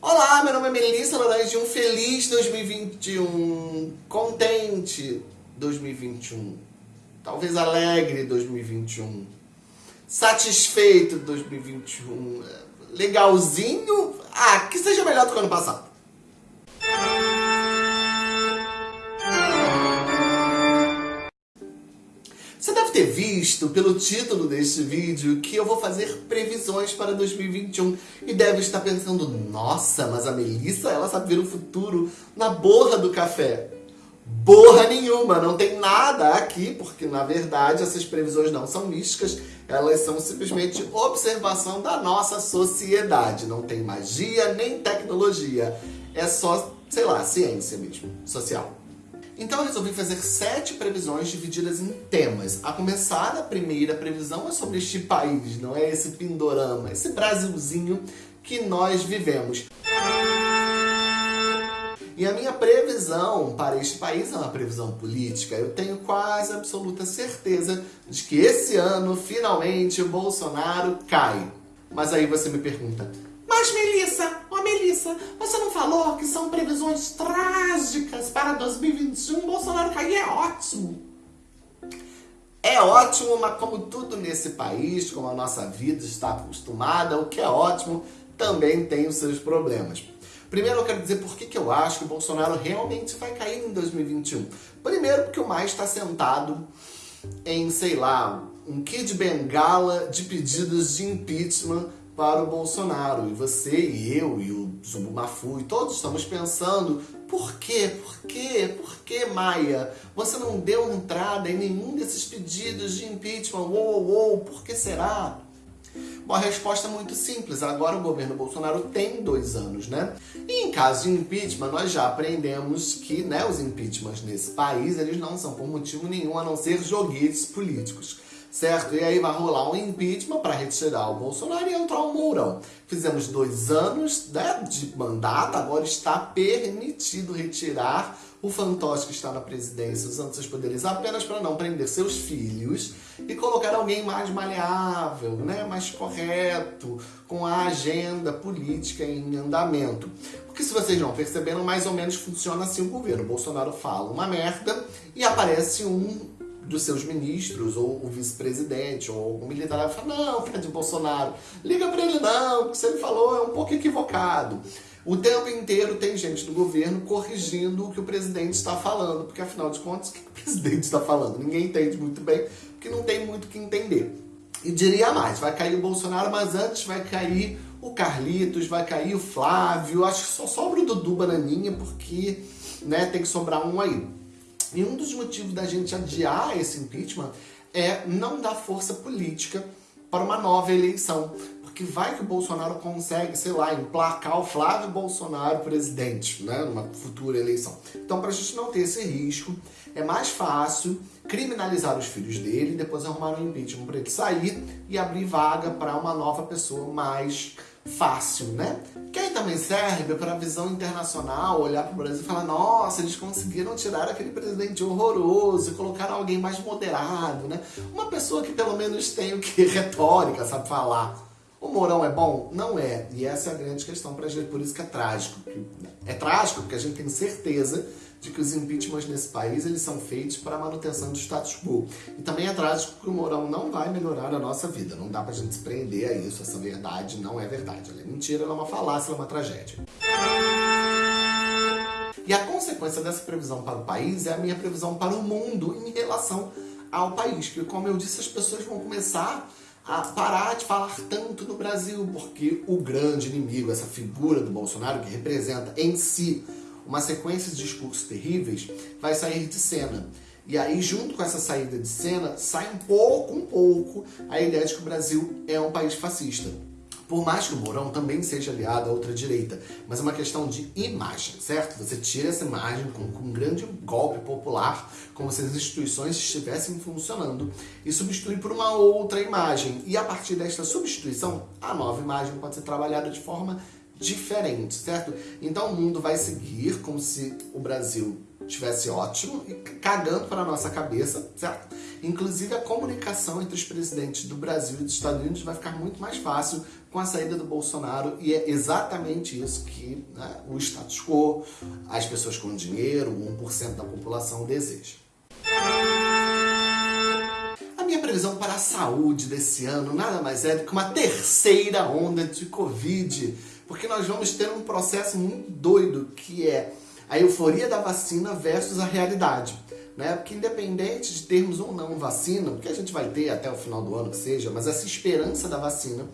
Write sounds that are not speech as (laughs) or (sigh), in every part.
Olá, meu nome é Melissa Laranja um feliz 2021, contente 2021, talvez alegre 2021, satisfeito 2021, legalzinho, ah, que seja melhor do que ano passado. Ter visto pelo título deste vídeo que eu vou fazer previsões para 2021 e deve estar pensando, nossa, mas a Melissa, ela sabe ver o futuro na borra do café. Borra nenhuma, não tem nada aqui, porque na verdade essas previsões não são místicas, elas são simplesmente observação da nossa sociedade. Não tem magia nem tecnologia, é só, sei lá, ciência mesmo, social. Então eu resolvi fazer sete previsões divididas em temas. A começar, a primeira previsão é sobre este país, não é esse pindorama, esse Brasilzinho que nós vivemos. E a minha previsão para este país é uma previsão política. Eu tenho quase absoluta certeza de que esse ano, finalmente, o Bolsonaro cai. Mas aí você me pergunta, mas Melissa, ó oh Melissa, você não falou que são previsões trágicas para 2021? Bolsonaro cair é ótimo. É ótimo, mas como tudo nesse país, como a nossa vida está acostumada, o que é ótimo também tem os seus problemas. Primeiro eu quero dizer por que, que eu acho que o Bolsonaro realmente vai cair em 2021. Primeiro porque o mais está sentado em, sei lá, um kit bengala de pedidos de impeachment para o Bolsonaro. E você, e eu, e o Zumbu Mafu, e todos estamos pensando, por quê? Por quê? Por que, Maia? Você não deu entrada em nenhum desses pedidos de impeachment? Uou, uou, por que será? Bom, a resposta é muito simples. Agora o governo Bolsonaro tem dois anos, né? E em caso de impeachment, nós já aprendemos que né, os impeachments nesse país, eles não são por motivo nenhum a não ser joguetes políticos certo? E aí vai rolar um impeachment para retirar o Bolsonaro e entrar o Mourão. Fizemos dois anos né, de mandato, agora está permitido retirar o fantoche que está na presidência usando seus poderes apenas para não prender seus filhos e colocar alguém mais maleável, né, mais correto, com a agenda política em andamento. Porque se vocês não perceberam, mais ou menos funciona assim o governo. O Bolsonaro fala uma merda e aparece um dos seus ministros, ou o vice-presidente, ou algum militar, vai falar, não, Fred Bolsonaro, liga para ele não, o que você falou é um pouco equivocado. O tempo inteiro tem gente do governo corrigindo o que o presidente está falando, porque afinal de contas, o que o (laughs) presidente está falando? Ninguém entende muito bem, porque não tem muito o que entender. E diria mais, vai cair o Bolsonaro, mas antes vai cair o Carlitos, vai cair o Flávio, acho que só sobra o Dudu Bananinha, porque né, tem que sobrar um aí. E um dos motivos da gente adiar esse impeachment é não dar força política para uma nova eleição. Porque vai que o Bolsonaro consegue, sei lá, emplacar o Flávio Bolsonaro presidente, né, numa futura eleição. Então, para a gente não ter esse risco, é mais fácil criminalizar os filhos dele depois arrumar um impeachment para ele sair e abrir vaga para uma nova pessoa mais fácil, né? Que aí também serve para a visão internacional, olhar para o Brasil e falar nossa, eles conseguiram tirar aquele presidente horroroso e colocar alguém mais moderado, né? Uma pessoa que pelo menos tem o que? (laughs) Retórica, sabe falar. O Mourão é bom? Não é. E essa é a grande questão para a gente, por isso que é trágico. É trágico porque a gente tem certeza de que os impeachments nesse país eles são feitos para a manutenção do status quo. E também é trágico que o Mourão não vai melhorar a nossa vida. Não dá para a gente se prender a isso. Essa verdade não é verdade. Ela é mentira, ela é uma falácia, ela é uma tragédia. E a consequência dessa previsão para o país é a minha previsão para o mundo em relação ao país. Que, como eu disse, as pessoas vão começar a parar de falar tanto no Brasil, porque o grande inimigo, essa figura do Bolsonaro, que representa em si uma sequência de discursos terríveis, vai sair de cena. E aí, junto com essa saída de cena, sai um pouco, um pouco, a ideia de que o Brasil é um país fascista. Por mais que o Mourão também seja aliado à outra direita, mas é uma questão de imagem, certo? Você tira essa imagem com, com um grande golpe popular, como se as instituições estivessem funcionando, e substitui por uma outra imagem. E a partir desta substituição, a nova imagem pode ser trabalhada de forma diferente, certo? Então o mundo vai seguir como se o Brasil tivesse ótimo e cagando para a nossa cabeça, certo? Inclusive a comunicação entre os presidentes do Brasil e dos Estados Unidos vai ficar muito mais fácil com a saída do Bolsonaro e é exatamente isso que né, o status quo, as pessoas com dinheiro, 1% da população deseja. A minha previsão para a saúde desse ano nada mais é do que uma terceira onda de Covid, porque nós vamos ter um processo muito doido que é a euforia da vacina versus a realidade. Né? Porque independente de termos ou não vacina, porque a gente vai ter até o final do ano que seja, mas essa esperança da vacina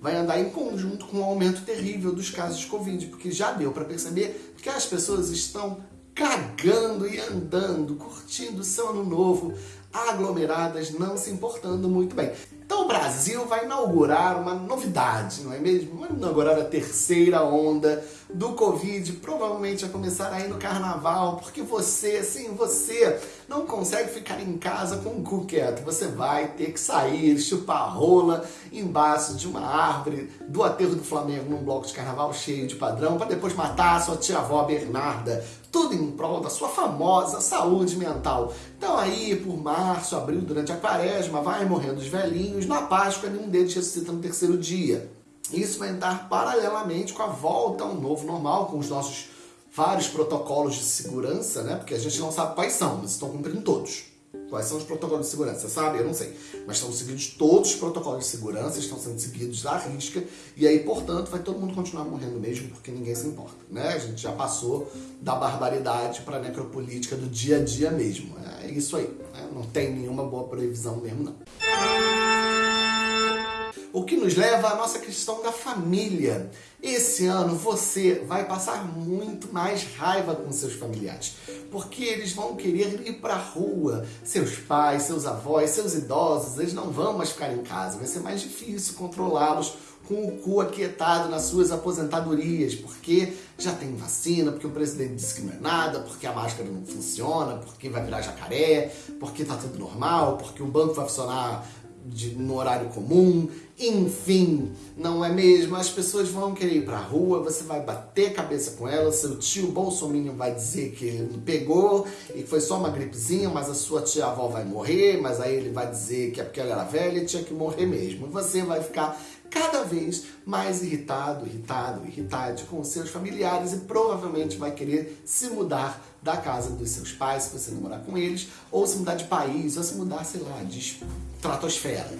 vai andar em conjunto com um aumento terrível dos casos de Covid, porque já deu para perceber que as pessoas estão cagando e andando, curtindo o seu ano novo, aglomeradas, não se importando muito bem. Então o Brasil vai inaugurar uma novidade, não é mesmo? Vai inaugurar a terceira onda do Covid, provavelmente vai começar aí no Carnaval, porque você, sim, você não consegue ficar em casa com o cu quieto. Você vai ter que sair, chupar rola embaixo de uma árvore do aterro do Flamengo num bloco de carnaval cheio de padrão, para depois matar a sua tia-avó Bernarda. Tudo em prol da sua famosa saúde mental. Então aí, por março, abril, durante a quaresma, vai morrendo os velhinhos. Na Páscoa, nenhum deles ressuscita no terceiro dia. Isso vai entrar paralelamente com a volta a um novo normal, com os nossos vários protocolos de segurança, né? Porque a gente não sabe quais são, mas estão cumprindo todos. Quais são os protocolos de segurança? Sabe? Eu não sei. Mas estão seguidos todos os protocolos de segurança, estão sendo seguidos à risca, e aí, portanto, vai todo mundo continuar morrendo mesmo, porque ninguém se importa. Né? A gente já passou da barbaridade para a necropolítica do dia a dia mesmo. É isso aí. Né? Não tem nenhuma boa previsão mesmo, não. O que nos leva à nossa questão da família. Esse ano você vai passar muito mais raiva com seus familiares, porque eles vão querer ir para a rua. Seus pais, seus avós, seus idosos, eles não vão mais ficar em casa. Vai ser mais difícil controlá-los com o cu aquietado nas suas aposentadorias, porque já tem vacina, porque o presidente disse que não é nada, porque a máscara não funciona, porque vai virar jacaré, porque tá tudo normal, porque o banco vai funcionar de, no horário comum, enfim, não é mesmo? As pessoas vão querer ir pra rua, você vai bater cabeça com ela, seu tio Bolsonaro vai dizer que ele pegou e foi só uma gripezinha, mas a sua tia-avó vai morrer, mas aí ele vai dizer que é porque ela era velha e tinha que morrer mesmo. Você vai ficar cada vez mais irritado, irritado, irritado com seus familiares e provavelmente vai querer se mudar da casa dos seus pais, se você não morar com eles, ou se mudar de país, ou se mudar, sei lá, de estratosfera.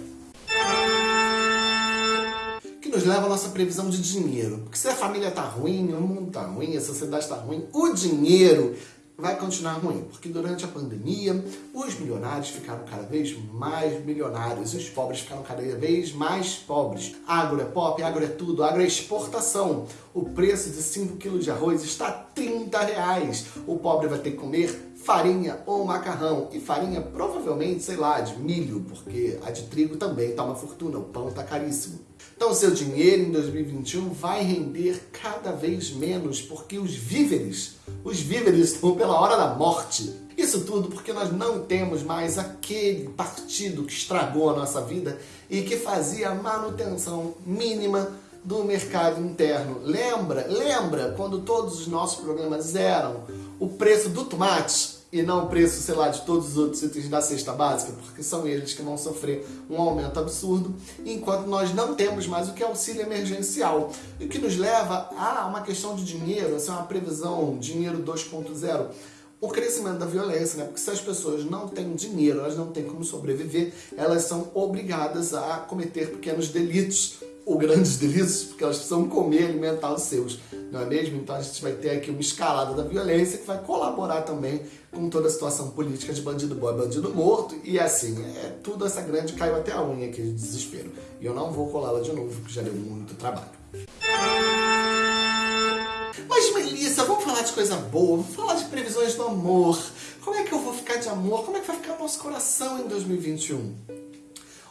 Que nos leva à nossa previsão de dinheiro. Porque se a família tá ruim, o mundo tá ruim, a sociedade tá ruim, o dinheiro vai continuar ruim, porque durante a pandemia os milionários ficaram cada vez mais milionários os pobres ficaram cada vez mais pobres. Agro é pop, agro é tudo, agro é exportação. O preço de 5 kg de arroz está 30 reais. O pobre vai ter que comer farinha ou macarrão. E farinha provavelmente, sei lá, de milho, porque a de trigo também tá uma fortuna, o pão tá caríssimo. Então seu dinheiro em 2021 vai render cada vez menos, porque os víveres, os víveres estão pela hora da morte. Isso tudo porque nós não temos mais aquele partido que estragou a nossa vida e que fazia a manutenção mínima do mercado interno. Lembra? Lembra quando todos os nossos problemas eram o preço do tomate e não o preço, sei lá, de todos os outros itens da cesta básica, porque são eles que vão sofrer um aumento absurdo, enquanto nós não temos mais o que é auxílio emergencial. O que nos leva a uma questão de dinheiro, é uma previsão, dinheiro 2.0, o crescimento da violência, né? Porque se as pessoas não têm dinheiro, elas não têm como sobreviver, elas são obrigadas a cometer pequenos delitos ou grandes (laughs) delitos, porque elas precisam comer e alimentar os seus, não é mesmo? Então a gente vai ter aqui uma escalada da violência que vai colaborar também com toda a situação política de bandido bom e bandido morto, e assim, é tudo essa grande caiu até a unha aqui de desespero. E eu não vou colá-la de novo, porque já deu muito trabalho. Mas Melissa, vamos falar de coisa boa, vamos falar de previsões do amor. Como é que eu vou ficar de amor? Como é que vai ficar o nosso coração em 2021?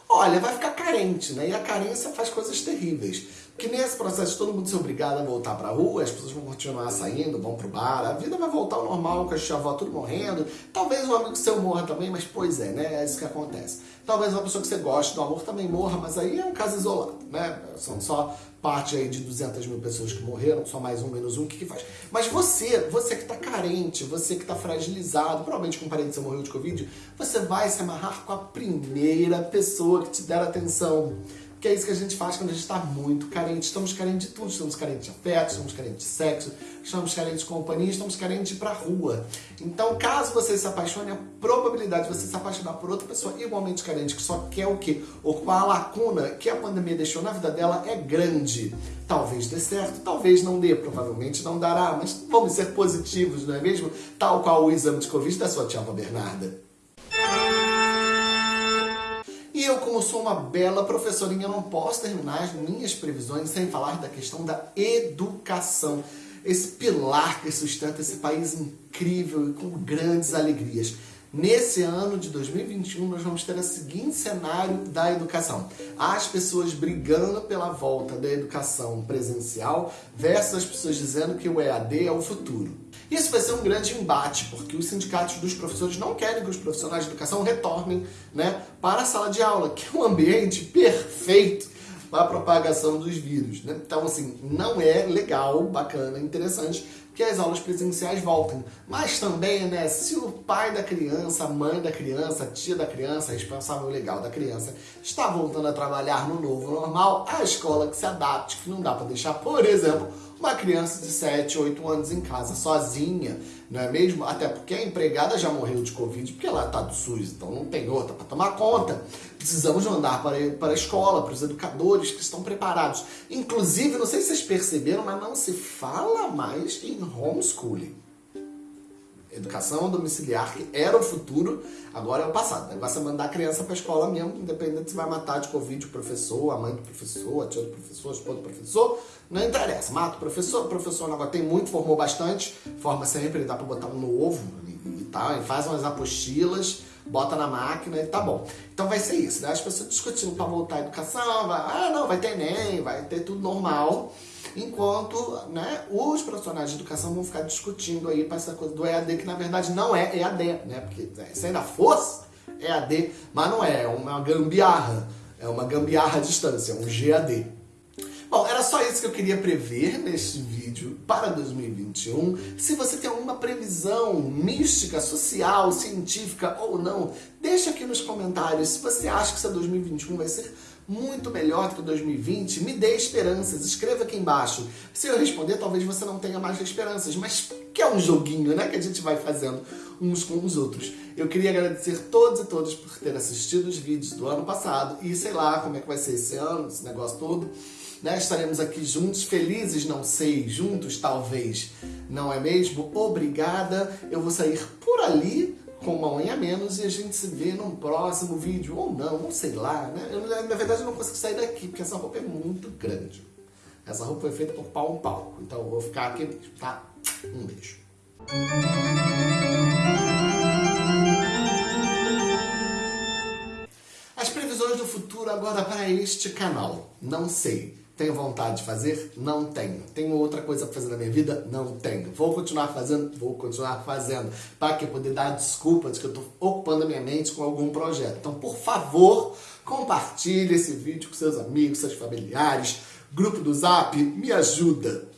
Olha, vai ficar carente, né? E a carência faz coisas terríveis. Porque nesse processo todo mundo ser obrigado a voltar pra rua, as pessoas vão continuar saindo, vão pro bar, a vida vai voltar ao normal, com a tia avó tudo morrendo. Talvez um amigo seu morra também, mas pois é, né? É isso que acontece. Talvez uma pessoa que você goste do amor também morra, mas aí é um caso isolado, né? São só parte aí de 200 mil pessoas que morreram, só mais um, menos um, o que que faz? Mas você, você que tá carente, você que tá fragilizado, provavelmente com um parente seu morreu de Covid, você vai se amarrar com a primeira pessoa que te der atenção porque é isso que a gente faz quando a gente está muito carente. Estamos carentes de tudo, estamos carentes de afeto, estamos carentes de sexo, estamos carentes de companhia, estamos carentes de ir pra rua. Então, caso você se apaixone, a probabilidade de você se apaixonar por outra pessoa igualmente carente, que só quer o quê? Ocupar a lacuna que a pandemia deixou na vida dela é grande. Talvez dê certo, talvez não dê, provavelmente não dará, mas vamos ser positivos, não é mesmo? Tal qual o exame de Covid da sua tia Bernarda. E eu, como sou uma bela professorinha, não posso terminar as minhas previsões sem falar da questão da educação. Esse pilar que sustenta esse país incrível e com grandes alegrias. Nesse ano de 2021, nós vamos ter o seguinte cenário da educação. As pessoas brigando pela volta da educação presencial versus as pessoas dizendo que o EAD é o futuro. Isso vai ser um grande embate, porque os sindicatos dos professores não querem que os profissionais de educação retornem né, para a sala de aula, que é um ambiente perfeito para a propagação dos vírus. Né? Então, assim, não é legal, bacana, interessante que as aulas presenciais voltem. Mas também, né, se o pai da criança, a mãe da criança, a tia da criança, responsável legal da criança, está voltando a trabalhar no novo normal, a escola que se adapte, que não dá para deixar, por exemplo, uma criança de 7, 8 anos em casa sozinha, não é mesmo? Até porque a empregada já morreu de Covid, porque ela está do SUS, então não tem outra para tomar conta. Precisamos mandar para, para a escola, para os educadores que estão preparados. Inclusive, não sei se vocês perceberam, mas não se fala mais em homeschooling. Educação domiciliar, que era o futuro, agora é o passado. O negócio é mandar a criança para a escola mesmo, independente se vai matar de Covid o professor, a mãe do professor, a tia do professor, a esposa do professor, não interessa. Mata o professor, o professor agora tem muito, formou bastante, forma sempre, dá para botar um novo e, e tal, e faz umas apostilas, bota na máquina e tá bom. Então vai ser isso, né? As pessoas discutindo para voltar à educação, vai, ah não, vai ter Enem, vai ter tudo normal enquanto né, os profissionais de educação vão ficar discutindo aí para essa coisa do EAD, que na verdade não é EAD, né? Porque é, se ainda fosse EAD, mas não é, é uma gambiarra, é uma gambiarra à distância, é um GAD. Bom, era só isso que eu queria prever neste vídeo para 2021. Se você tem alguma previsão mística, social, científica ou não, deixa aqui nos comentários. Se você acha que esse 2021 vai ser muito melhor do que 2020, me dê esperanças, escreva aqui embaixo. Se eu responder, talvez você não tenha mais esperanças, mas que é um joguinho, né, que a gente vai fazendo uns com os outros. Eu queria agradecer todos e todas por ter assistido os vídeos do ano passado e sei lá como é que vai ser esse ano, esse negócio todo. Né? Estaremos aqui juntos, felizes, não sei, juntos talvez, não é mesmo? Obrigada, eu vou sair por ali com uma unha a menos e a gente se vê num próximo vídeo, ou não, ou sei lá, né? Eu, na verdade eu não consigo sair daqui, porque essa roupa é muito grande. Essa roupa foi feita por pau um palco, então eu vou ficar aqui mesmo, tá? Um beijo. As previsões do futuro agora para este canal, não sei. Tenho vontade de fazer? Não tenho. Tenho outra coisa para fazer na minha vida? Não tenho. Vou continuar fazendo? Vou continuar fazendo. Para que poder dar desculpa de que eu estou ocupando a minha mente com algum projeto. Então, por favor, compartilhe esse vídeo com seus amigos, seus familiares, grupo do Zap, me ajuda.